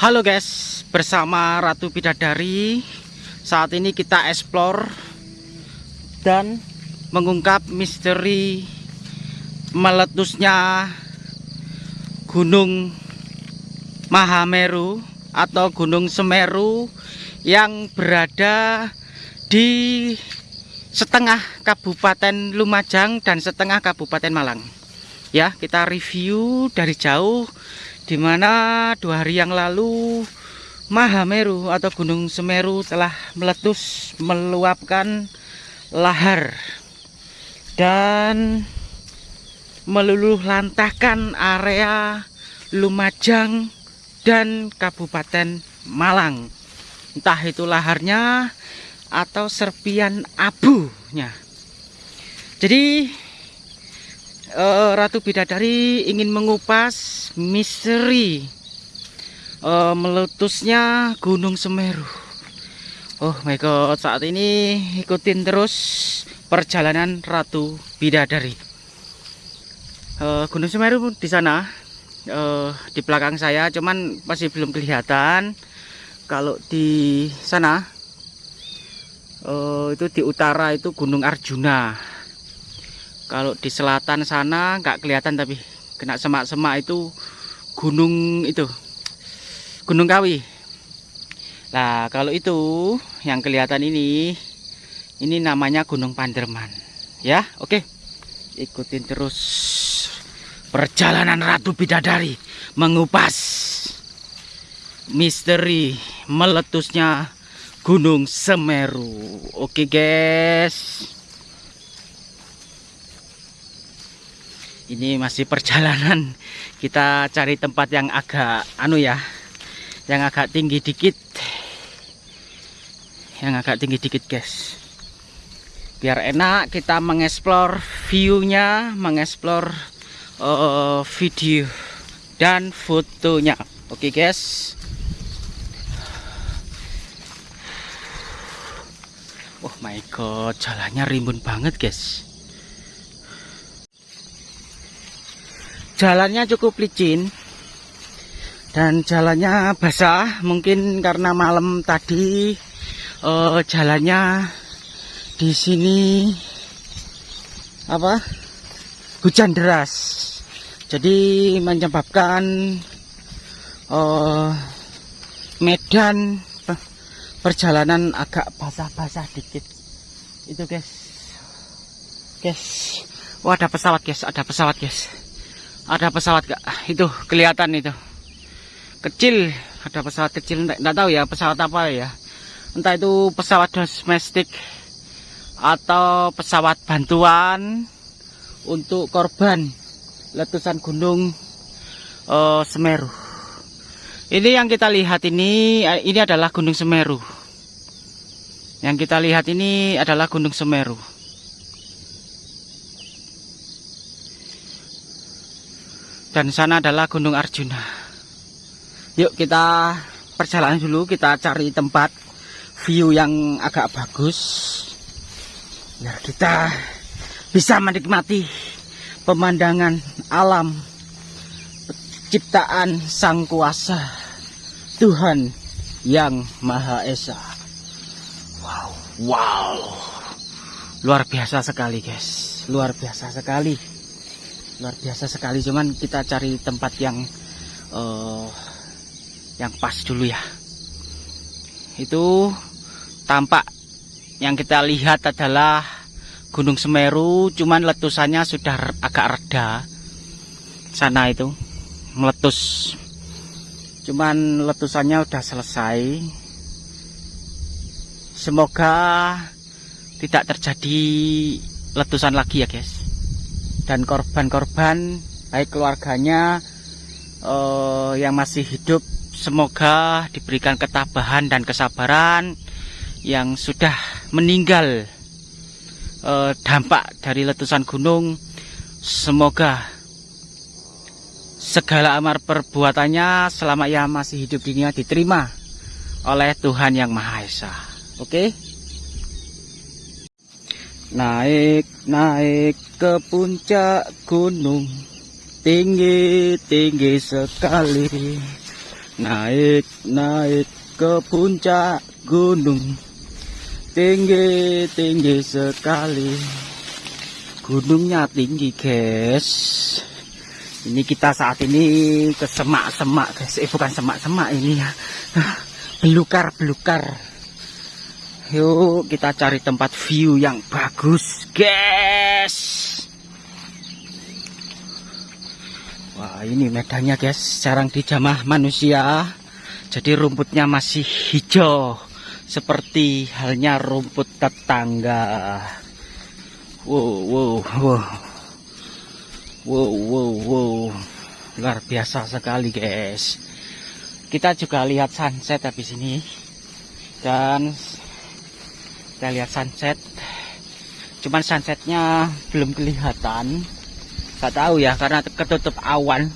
Halo guys, bersama Ratu Bidadari. Saat ini kita explore Dan mengungkap misteri Meletusnya Gunung Mahameru Atau Gunung Semeru Yang berada di setengah Kabupaten Lumajang dan setengah Kabupaten Malang. Ya, kita review dari jauh di mana dua hari yang lalu Mahameru atau Gunung Semeru telah meletus meluapkan lahar dan meluluh lantahkan area Lumajang dan Kabupaten Malang. Entah itu laharnya atau serpian abunya. Jadi uh, Ratu Bidadari ingin mengupas misteri uh, meletusnya Gunung Semeru. Oh my god, saat ini ikutin terus perjalanan Ratu Bidadari. Uh, Gunung Semeru di sana, uh, di belakang saya, cuman masih belum kelihatan. Kalau di sana, uh, itu di utara itu Gunung Arjuna kalau di selatan sana nggak kelihatan tapi kena semak-semak itu gunung itu gunung kawi. Nah kalau itu yang kelihatan ini ini namanya gunung panderman ya? Oke ikutin terus perjalanan ratu bidadari mengupas misteri meletusnya gunung semeru. Oke guys ini masih perjalanan. Kita cari tempat yang agak anu ya yang agak tinggi dikit. Yang agak tinggi dikit guys. Biar enak kita mengeksplor viewnya mengeksplor uh, video dan fotonya. Oke okay, guys. Oh my god jalannya rimbun banget guys jalannya cukup licin. Dan jalannya basah mungkin karena malam tadi uh, jalannya di sini apa hujan deras. Jadi menyebabkan uh, medan perjalanan agak basah-basah dikit. Itu guys. Guys. Wah ada pesawat guys. Ada pesawat guys ada pesawat gak? Itu kelihatan itu. Kecil ada pesawat kecil. Enggak, tahu ya pesawat apa ya. Entah itu pesawat domestik atau pesawat bantuan untuk korban letusan gunung uh, Semeru. Ini yang kita lihat ini eh, ini adalah gunung Semeru. Yang kita lihat ini adalah gunung Semeru dan sana adalah Gunung Arjuna. Yuk kita perjalanan dulu kita cari tempat view yang agak bagus. Biar kita bisa menikmati pemandangan alam ciptaan sang kuasa Tuhan yang Maha Esa. Wow wow. Luar biasa sekali guys. Luar biasa sekali luar biasa sekali cuman kita cari tempat yang uh, yang pas dulu ya. Itu tampak yang kita lihat adalah Gunung Semeru cuman letusannya sudah agak reda sana itu meletus. Cuman letusannya udah selesai. Semoga tidak terjadi letusan lagi ya guys dan korban-korban baik keluarganya uh, yang masih hidup semoga diberikan ketabahan dan kesabaran yang sudah meninggal uh, dampak dari letusan gunung semoga segala amar perbuatannya selama ia masih hidup dunia diterima oleh Tuhan yang Maha Esa oke okay? Naik naik ke puncak gunung. Tinggi tinggi sekali. Naik, naik ke puncak gunung. Tinggi, tinggi sekali. Gunungnya tinggi guys. Ini kita saat ini ke semak-semak guys. Eh bukan semak-semak ini ya. Belukar-belukar Yuk kita cari tempat view yang bagus guys. Wah ini medannya guys. Jarang dijamah manusia. Jadi rumputnya masih hijau Seperti halnya rumput tetangga. Wow wow wow. Wow wow wow. Luar biasa sekali guys. Kita juga lihat sunset habis ini. Dan Kita lihat sunset Cuman sunsetnya belum kelihatan Gak tahu ya karena ketutup awan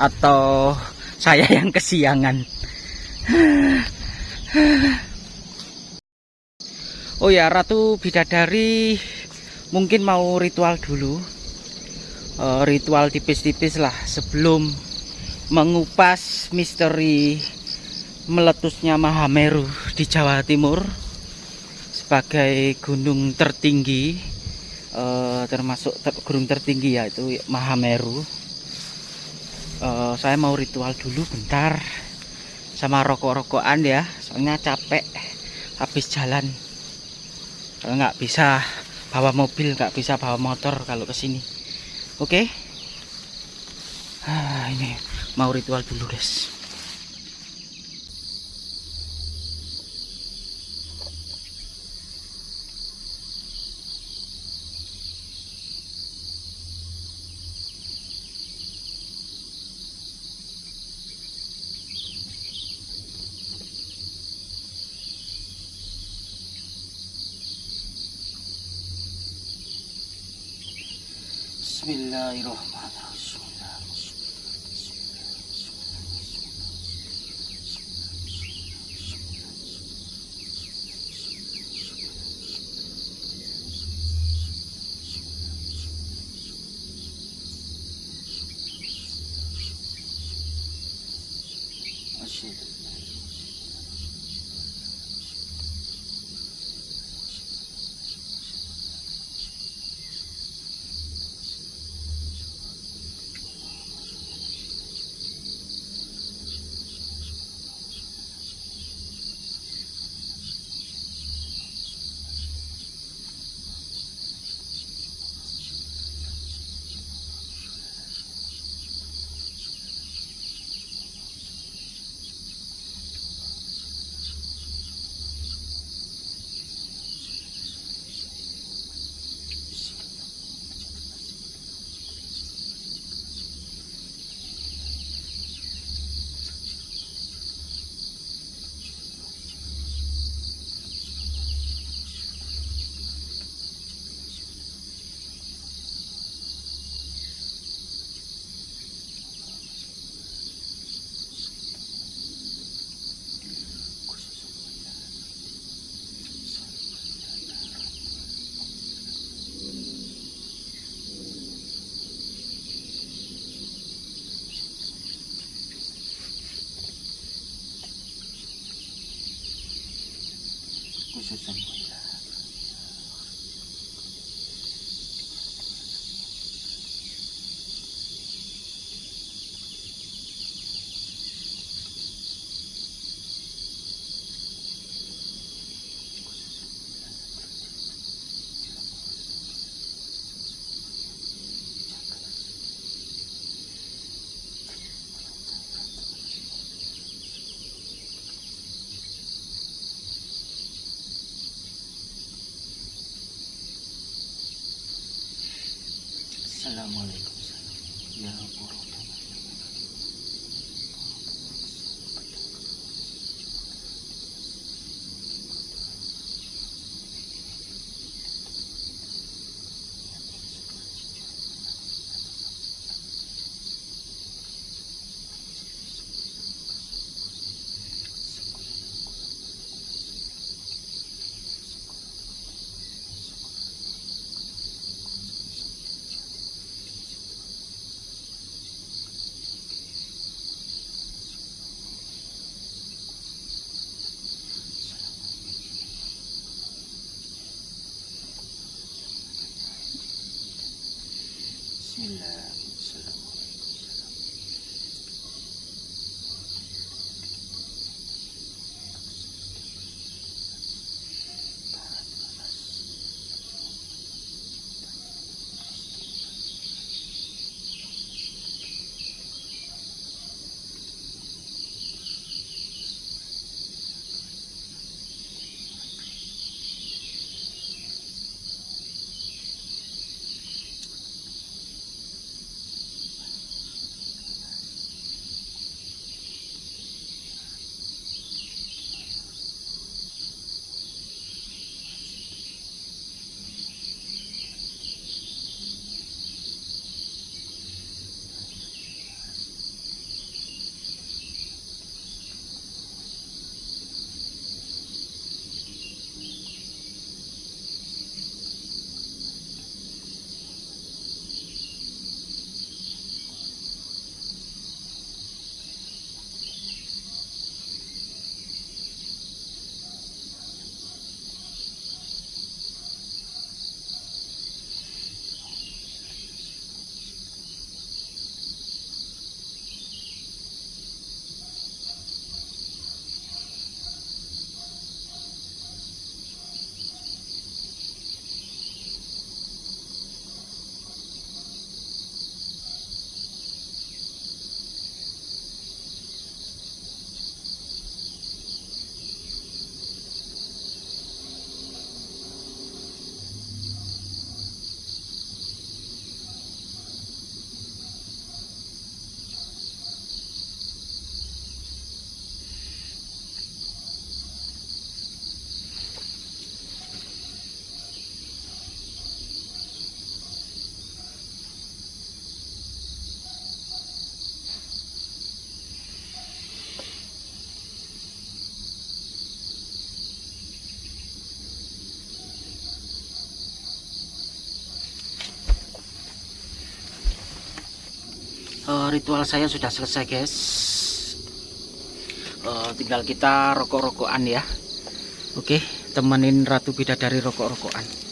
atau saya yang kesiangan. Oh ya Ratu Bidadari mungkin mau ritual dulu. Uh, ritual tipis-tipis lah sebelum mengupas misteri meletusnya Mahameru di Jawa Timur sebagai gunung tertinggi uh, termasuk ter gunung tertinggi yaitu Mahameru. Uh, saya mau ritual dulu bentar sama rokok-rokokan ya, soalnya capek habis jalan. Kalau nggak bisa bawa mobil, nggak bisa bawa motor kalau ke sini. Oke? Okay? Ah, ini mau ritual dulu, guys. Bismillahirrahmanirrahim. Assalamualaikum ya Allah ritual saya sudah selesai guys. Uh, tinggal kita rokok-rokokan ya. Oke temenin ratu bidadari rokok-rokokan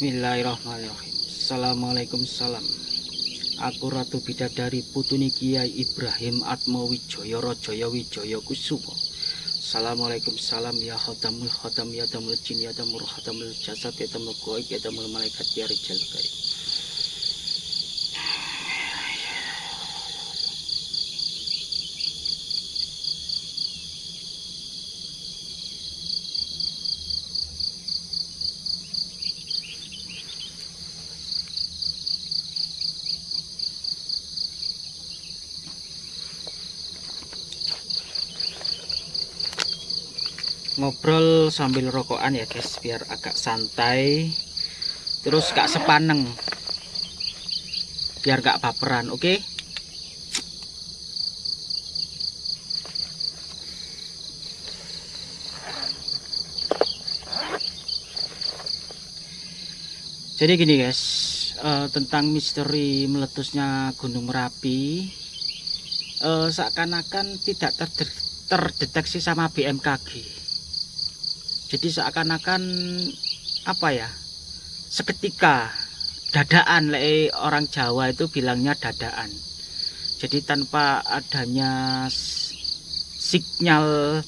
Bismillahirrahmanirrahim. Assalamualaikum salam. Aku Ratu Bidadari Putuni Kiai Ibrahim Atmo Wijoyo Rojoyo Wijoyo Kusumo. Assalamualaikum salam ya khotamul khotam ya tamul jin ya tamul khotamul jasad ya tamul goik ya tamul malaikat ya rijal gaib ngobrol sambil rokokan ya guys biar agak santai. Terus gak sepaneng. Biar gak baperan oke? Okay? jadi gini guys uh, tentang misteri meletusnya gunung merapi uh, seakan-akan tidak terdeteksi sama BMKG jadi seakan-akan apa ya seketika dadaan le orang Jawa itu bilangnya dadaan. Jadi tanpa adanya sinyal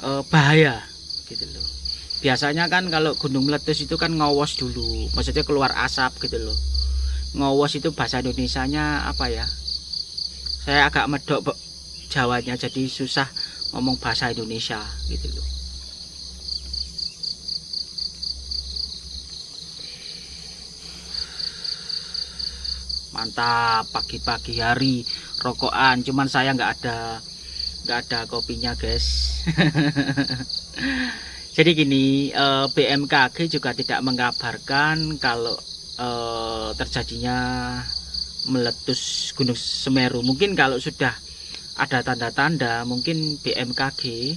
e, bahaya gitu loh. Biasanya kan kalau gunung meletus itu kan ngawos dulu maksudnya keluar asap gitu loh. Ngawos itu bahasa Indonesia nya apa ya? Saya agak medok Jawanya jadi susah ngomong bahasa Indonesia gitu loh mantap pagi-pagi hari rokokan. Cuman saya nggak ada nggak ada kopinya guys. Jadi gini eh, BMKG juga tidak mengabarkan kalau eh, terjadinya meletus Gunung Semeru. Mungkin kalau sudah ada tanda-tanda mungkin BMKG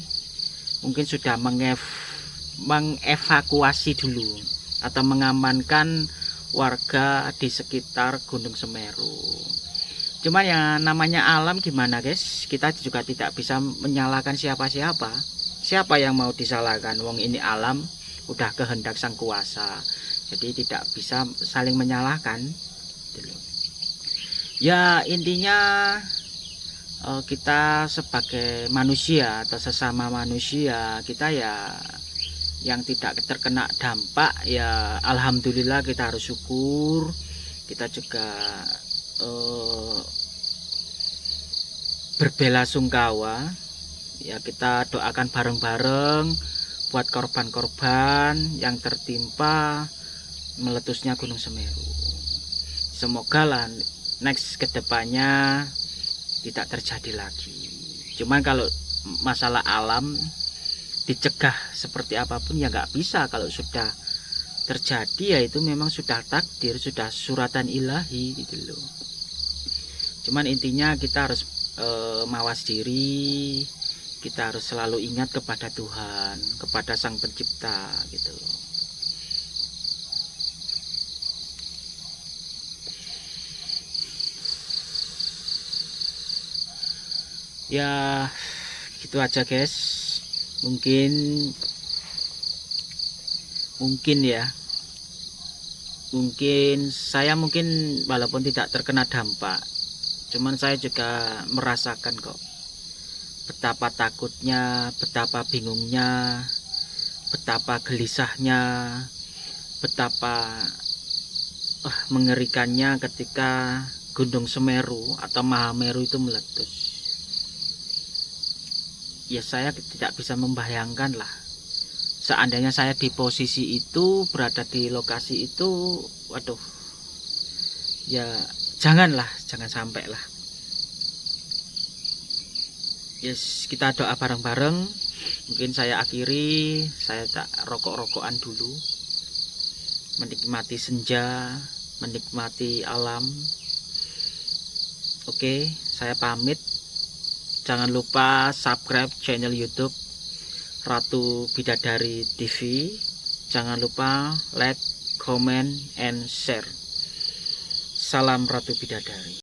mungkin sudah mengev mengevakuasi dulu atau mengamankan warga di sekitar Gunung Semeru. Cuman ya namanya alam gimana guys? Kita juga tidak bisa menyalahkan siapa-siapa. Siapa yang mau disalahkan? Wong ini alam udah kehendak sang kuasa. Jadi tidak bisa saling menyalahkan. Gitu ya intinya eh, kita sebagai manusia atau sesama manusia kita ya yang tidak terkena dampak ya Alhamdulillah kita harus syukur. Kita juga eh, berbela sungkawa. Ya kita doakan bareng-bareng buat korban-korban yang tertimpa meletusnya Gunung Semeru. Semoga lah next ke depannya tidak terjadi lagi. Cuman kalau masalah alam dicegah seperti apa pun ya nggak bisa kalau sudah terjadi ya itu memang sudah takdir sudah suratan ilahi gitu loh. Cuman intinya kita harus e, mawas diri kita harus selalu ingat kepada Tuhan kepada Sang Pencipta gitu loh. Ya gitu aja guys mungkin mungkin ya. Mungkin saya mungkin walaupun tidak terkena dampak cuman saya juga merasakan kok betapa takutnya betapa bingungnya betapa gelisahnya betapa uh, mengerikannya ketika Gunung Semeru atau Mahameru itu meletus ya saya tidak bisa membayangkan lah. Seandainya saya di posisi itu berada di lokasi itu waduh. Ya janganlah jangan sampai lah. Yes kita doa bareng-bareng. Mungkin saya akhiri saya tak rokok-rokokan dulu. Menikmati senja menikmati alam. Oke saya pamit jangan lupa subscribe channel youtube Ratu Bidadari TV jangan lupa like comment and share. Salam Ratu Bidadari